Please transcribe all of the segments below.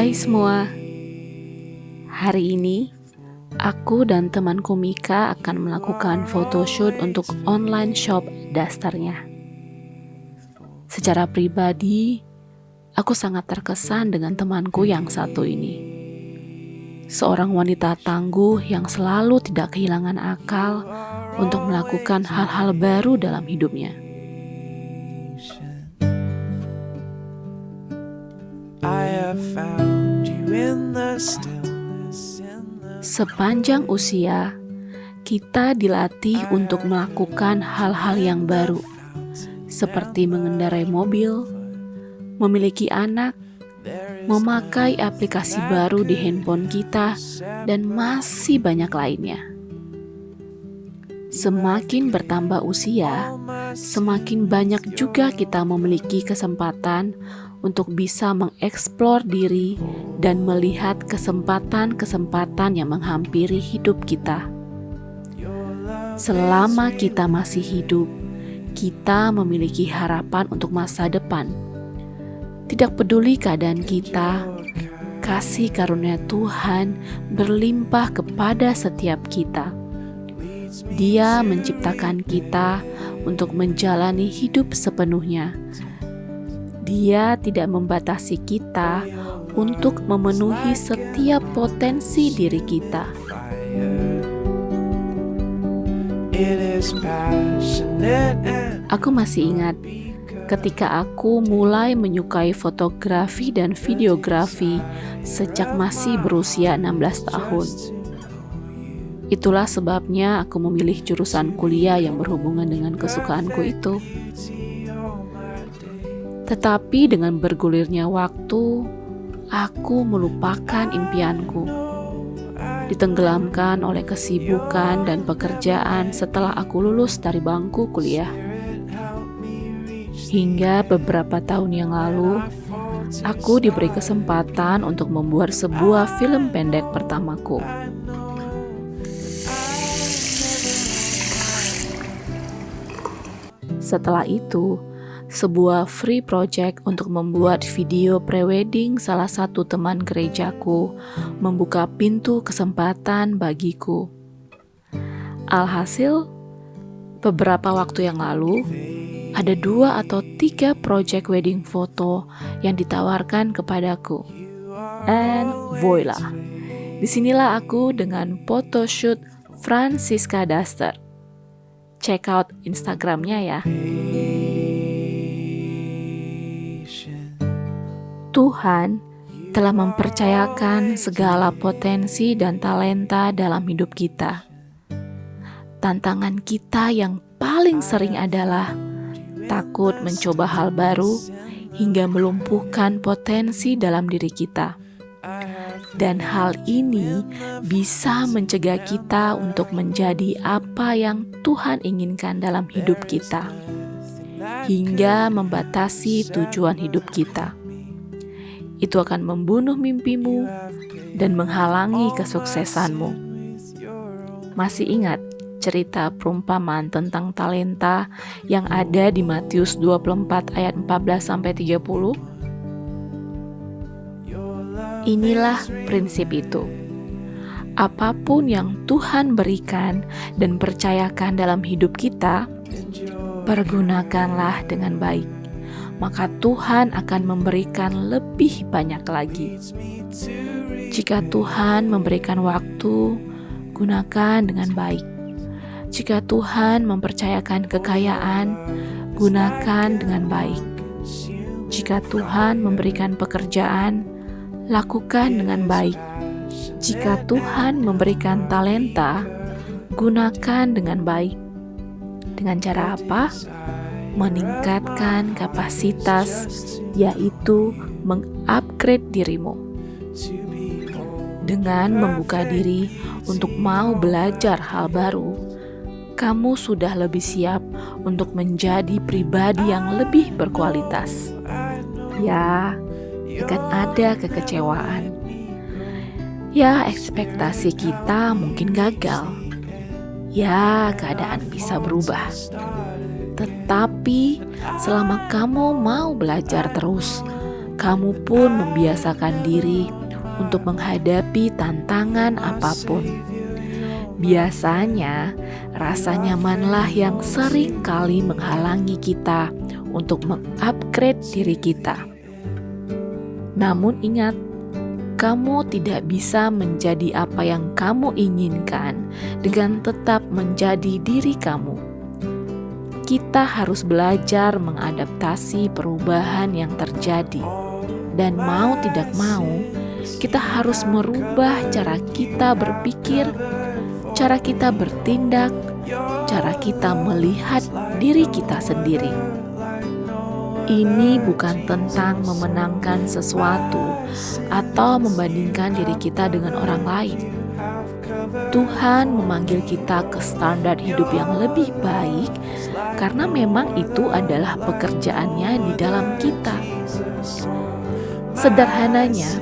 Hai semua, hari ini aku dan temanku Mika akan melakukan photoshoot untuk online shop dasternya. Secara pribadi, aku sangat terkesan dengan temanku yang satu ini. Seorang wanita tangguh yang selalu tidak kehilangan akal untuk melakukan hal-hal baru dalam hidupnya. Sepanjang usia, kita dilatih untuk melakukan hal-hal yang baru, seperti mengendarai mobil, memiliki anak, memakai aplikasi baru di handphone kita, dan masih banyak lainnya. Semakin bertambah usia, semakin banyak juga kita memiliki kesempatan untuk bisa mengeksplor diri dan melihat kesempatan-kesempatan yang menghampiri hidup kita. Selama kita masih hidup, kita memiliki harapan untuk masa depan. Tidak peduli keadaan kita, kasih karunia Tuhan berlimpah kepada setiap kita. Dia menciptakan kita untuk menjalani hidup sepenuhnya dia tidak membatasi kita untuk memenuhi setiap potensi diri kita. Aku masih ingat ketika aku mulai menyukai fotografi dan videografi sejak masih berusia 16 tahun. Itulah sebabnya aku memilih jurusan kuliah yang berhubungan dengan kesukaanku itu. Tetapi dengan bergulirnya waktu, aku melupakan impianku. Ditenggelamkan oleh kesibukan dan pekerjaan setelah aku lulus dari bangku kuliah. Hingga beberapa tahun yang lalu, aku diberi kesempatan untuk membuat sebuah film pendek pertamaku. Setelah itu, sebuah free project untuk membuat video prewedding salah satu teman gerejaku membuka pintu kesempatan bagiku. Alhasil, beberapa waktu yang lalu, ada dua atau tiga project wedding foto yang ditawarkan kepadaku. And voila, di sinilah aku dengan photoshoot Francisca Duster. Check out Instagramnya ya. Tuhan telah mempercayakan segala potensi dan talenta dalam hidup kita. Tantangan kita yang paling sering adalah takut mencoba hal baru hingga melumpuhkan potensi dalam diri kita. Dan hal ini bisa mencegah kita untuk menjadi apa yang Tuhan inginkan dalam hidup kita, hingga membatasi tujuan hidup kita itu akan membunuh mimpimu dan menghalangi kesuksesanmu. Masih ingat cerita perumpamaan tentang talenta yang ada di Matius 24 ayat 14 sampai 30? Inilah prinsip itu. Apa pun yang Tuhan berikan dan percayakan dalam hidup kita, pergunakanlah dengan baik maka Tuhan akan memberikan lebih banyak lagi. Jika Tuhan memberikan waktu, gunakan dengan baik. Jika Tuhan mempercayakan kekayaan, gunakan dengan baik. Jika Tuhan memberikan pekerjaan, lakukan dengan baik. Jika Tuhan memberikan talenta, gunakan dengan baik. Dengan cara apa? meningkatkan kapasitas, yaitu mengupgrade dirimu. Dengan membuka diri untuk mau belajar hal baru, kamu sudah lebih siap untuk menjadi pribadi yang lebih berkualitas. Ya, akan ada kekecewaan. Ya, ekspektasi kita mungkin gagal. Ya, keadaan bisa berubah. Tetapi selama kamu mau belajar terus, kamu pun membiasakan diri untuk menghadapi tantangan apa pun. Biasanya, rasa nyamanlah yang sering kali menghalangi kita untuk mengupgrade diri kita. Namun ingat, kamu tidak bisa menjadi apa yang kamu inginkan dengan tetap menjadi diri kamu. Kita harus belajar mengadaptasi perubahan yang terjadi, dan mau tidak mau, kita harus merubah cara kita berpikir cara kita bertindak, cara kita melihat diri kita sendiri. Ini bukan tentang memenangkan sesuatu atau membandingkan diri kita dengan orang lain. Tuhan memanggil kita ke standar hidup yang lebih baik karena memang itu adalah pekerjaannya di dalam kita. Sederhananya,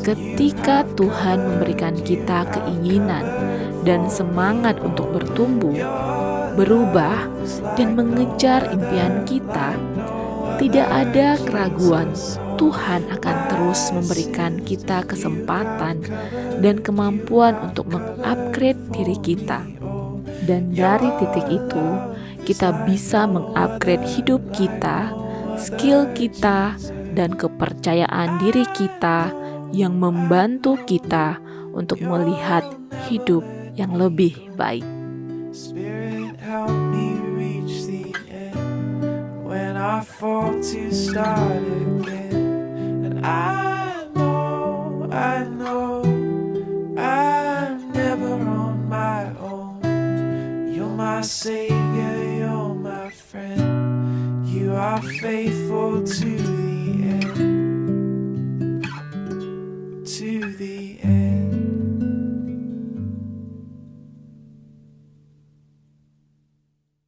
ketika Tuhan memberikan kita keinginan dan semangat untuk bertumbuh, berubah, dan mengejar impian kita, tidak ada keraguan Tuhan akan terus memberikan kita kesempatan dan kemampuan untuk mengupgrade diri kita. Dan dari titik itu, kita bisa mengupgrade hidup kita, skill kita, dan kepercayaan diri kita yang membantu kita untuk melihat hidup yang lebih baik. Spirit help me reach the end. When I fall to start again. And I know I know I'm never on my own. You're my savior you're my friend. You are faithful to